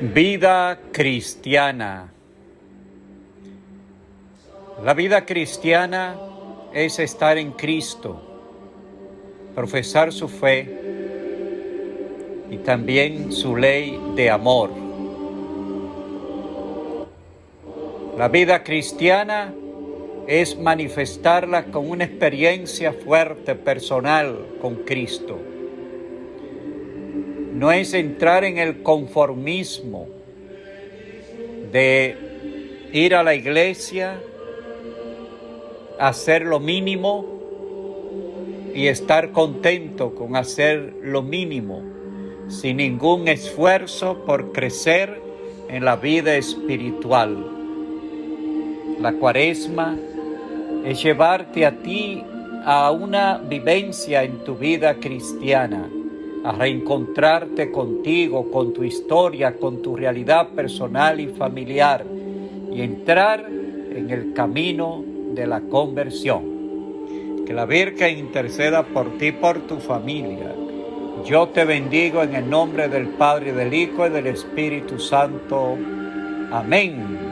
Vida cristiana. La vida cristiana es estar en Cristo, profesar su fe y también su ley de amor. La vida cristiana es manifestarla con una experiencia fuerte, personal con Cristo no es entrar en el conformismo de ir a la iglesia, hacer lo mínimo y estar contento con hacer lo mínimo, sin ningún esfuerzo por crecer en la vida espiritual. La cuaresma es llevarte a ti a una vivencia en tu vida cristiana a reencontrarte contigo, con tu historia, con tu realidad personal y familiar y entrar en el camino de la conversión. Que la Virgen interceda por ti, por tu familia. Yo te bendigo en el nombre del Padre, del Hijo y del Espíritu Santo. Amén.